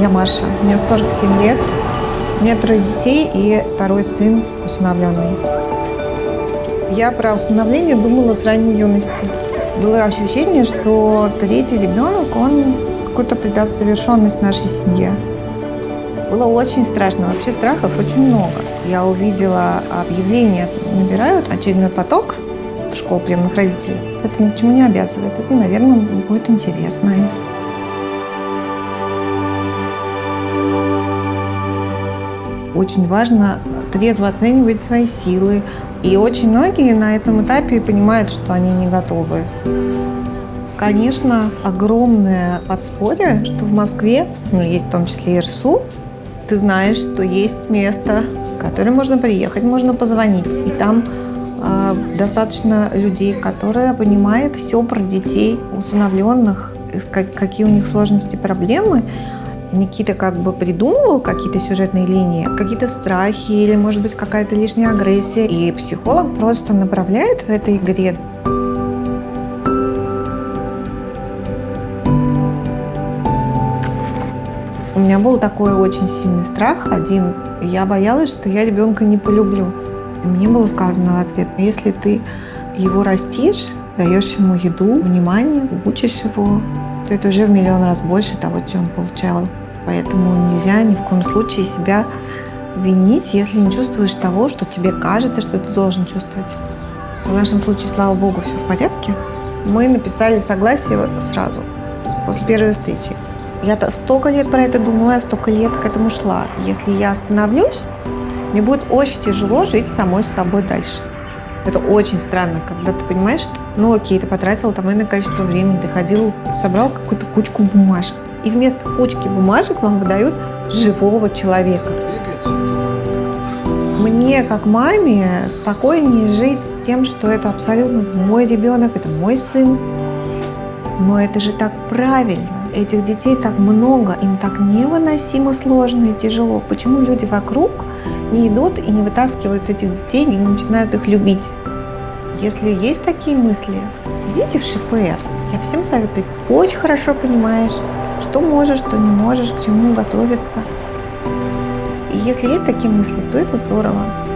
Я Маша, мне 47 лет, у меня трое детей и второй сын усыновленный. Я про усыновление думала с ранней юности. Было ощущение, что третий ребенок, он какую-то придаст завершенность нашей семье. Было очень страшно, вообще страхов очень много. Я увидела объявление, набирают очередной поток в школу приемных родителей. Это ни к чему не обязывает, это, наверное, будет интересно. Очень важно трезво оценивать свои силы. И очень многие на этом этапе понимают, что они не готовы. Конечно, огромное подспорье, что в Москве, ну, есть в том числе и РСУ, ты знаешь, что есть место, в которое можно приехать, можно позвонить. И там э, достаточно людей, которые понимают все про детей усыновленных, как, какие у них сложности, проблемы. Никита как бы придумывал какие-то сюжетные линии, какие-то страхи или, может быть, какая-то лишняя агрессия. И психолог просто направляет в этой игре. У меня был такой очень сильный страх один. Я боялась, что я ребенка не полюблю. И мне было сказано в ответ, если ты его растишь, даешь ему еду, внимание, учишь его, то это уже в миллион раз больше того, чем он получал Поэтому нельзя ни в коем случае себя винить, если не чувствуешь того, что тебе кажется, что ты должен чувствовать. В нашем случае, слава богу, все в порядке. Мы написали согласие сразу, после первой встречи. Я-то столько лет про это думала, я столько лет к этому шла. Если я остановлюсь, мне будет очень тяжело жить самой с собой дальше. Это очень странно, когда ты понимаешь, что, ну окей, ты потратил там иное количество времени, ты ходил, собрал какую-то кучку бумажек и вместо кучки бумажек вам выдают живого человека. Мне, как маме, спокойнее жить с тем, что это абсолютно мой ребенок, это мой сын. Но это же так правильно. Этих детей так много, им так невыносимо сложно и тяжело. Почему люди вокруг не идут и не вытаскивают этих детей и не начинают их любить? Если есть такие мысли, идите в ШПР. Я всем советую. Очень хорошо понимаешь, что можешь, что не можешь, к чему готовиться. И если есть такие мысли, то это здорово.